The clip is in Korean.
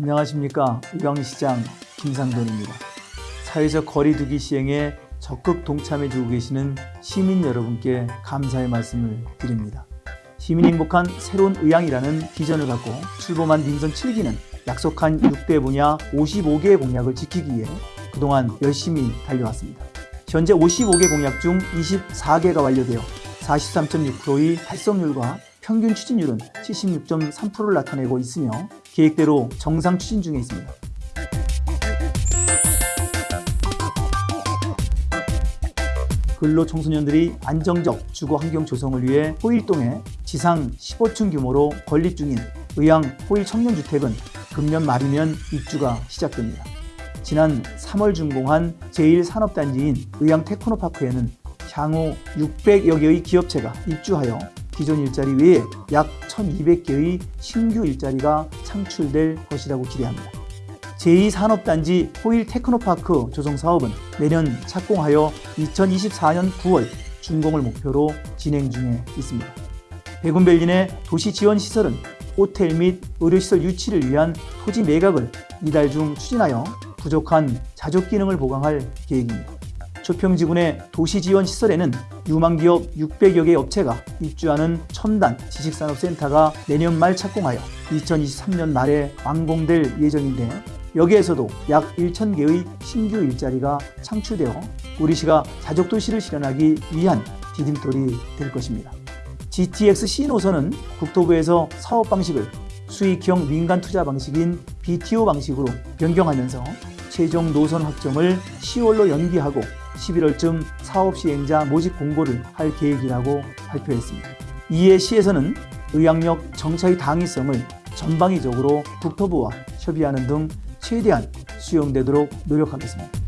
안녕하십니까 의왕시장 김상돈입니다. 사회적 거리 두기 시행에 적극 동참해주고 계시는 시민 여러분께 감사의 말씀을 드립니다. 시민이 행복한 새로운 의왕이라는 비전을 갖고 출범한 민선 7기는 약속한 6대 분야 55개의 공약을 지키기 위해 그동안 열심히 달려왔습니다. 현재 55개 공약 중 24개가 완료되어 43.6%의 달성률과 평균 추진율은 76.3%를 나타내고 있으며 계획대로 정상 추진 중에 있습니다. 근로 청소년들이 안정적 주거 환경 조성을 위해 호일동에 지상 15층 규모로 건립 중인 의왕 호일 청년주택은 금년 말이면 입주가 시작됩니다. 지난 3월 준공한 제1산업단지인 의왕 테크노파크에는 향후 600여 개의 기업체가 입주하여 기존 일자리 외에 약 1200개의 신규 일자리가 창출될 것이라고 기대합니다. 제2산업단지 호일 테크노파크 조성 사업은 내년 착공하여 2024년 9월 준공을 목표로 진행 중에 있습니다. 백운벨리 내 도시지원시설은 호텔 및 의료시설 유치를 위한 토지 매각을 이달 중 추진하여 부족한 자족 기능을 보강할 계획입니다. 조평지군의 도시지원시설에는 유망기업 600여 개 업체가 입주하는 첨단 지식산업센터가 내년 말 착공하여 2023년 말에 완공될 예정인데 여기에서도 약 1,000개의 신규 일자리가 창출되어 우리시가 자족도시를 실현하기 위한 디딤돌이 될 것입니다. GTX C 노선은 국토부에서 사업 방식을 수익형 민간 투자 방식인 BTO 방식으로 변경하면서 최종 노선 확정을 10월로 연기하고 11월쯤 사업 시행자 모집 공고를 할 계획이라고 발표했습니다. 이에 시에서는 의학력 정차의 당위성을 전방위적으로 국토부와 협의하는 등 최대한 수용되도록 노력하겠습니다.